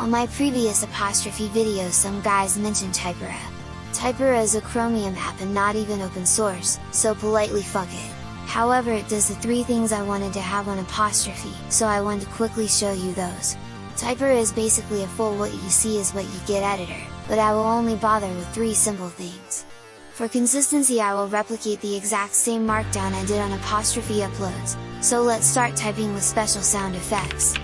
On my previous apostrophe video some guys mentioned Typora. Typora is a Chromium app and not even open source, so politely fuck it. However it does the three things I wanted to have on apostrophe, so I want to quickly show you those. Typora is basically a full what you see is what you get editor, but I will only bother with three simple things. For consistency I will replicate the exact same markdown I did on apostrophe uploads, so let's start typing with special sound effects.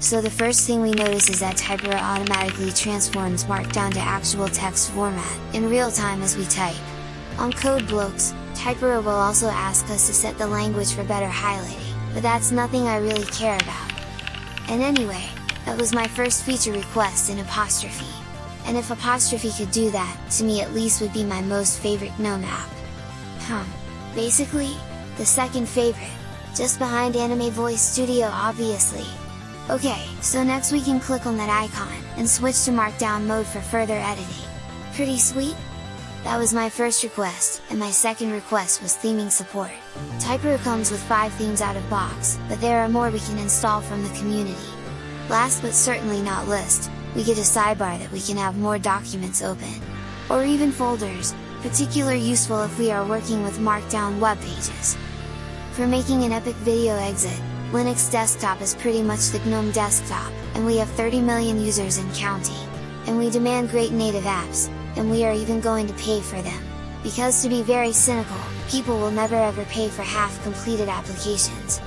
So the first thing we notice is that Typora automatically transforms markdown to actual text format, in real time as we type. On Code blocks, Typora will also ask us to set the language for better highlighting, but that's nothing I really care about. And anyway, that was my first feature request in Apostrophe. And if Apostrophe could do that, to me at least would be my most favorite GNOME app. Hum. Basically, the second favorite, just behind Anime Voice Studio obviously. Okay, so next we can click on that icon, and switch to Markdown mode for further editing. Pretty sweet? That was my first request, and my second request was theming support. Typora comes with 5 themes out of box, but there are more we can install from the community. Last but certainly not least, we get a sidebar that we can have more documents open. Or even folders, particular useful if we are working with markdown web pages. For making an epic video exit, Linux desktop is pretty much the GNOME desktop, and we have 30 million users in counting. And we demand great native apps, and we are even going to pay for them. Because to be very cynical, people will never ever pay for half completed applications.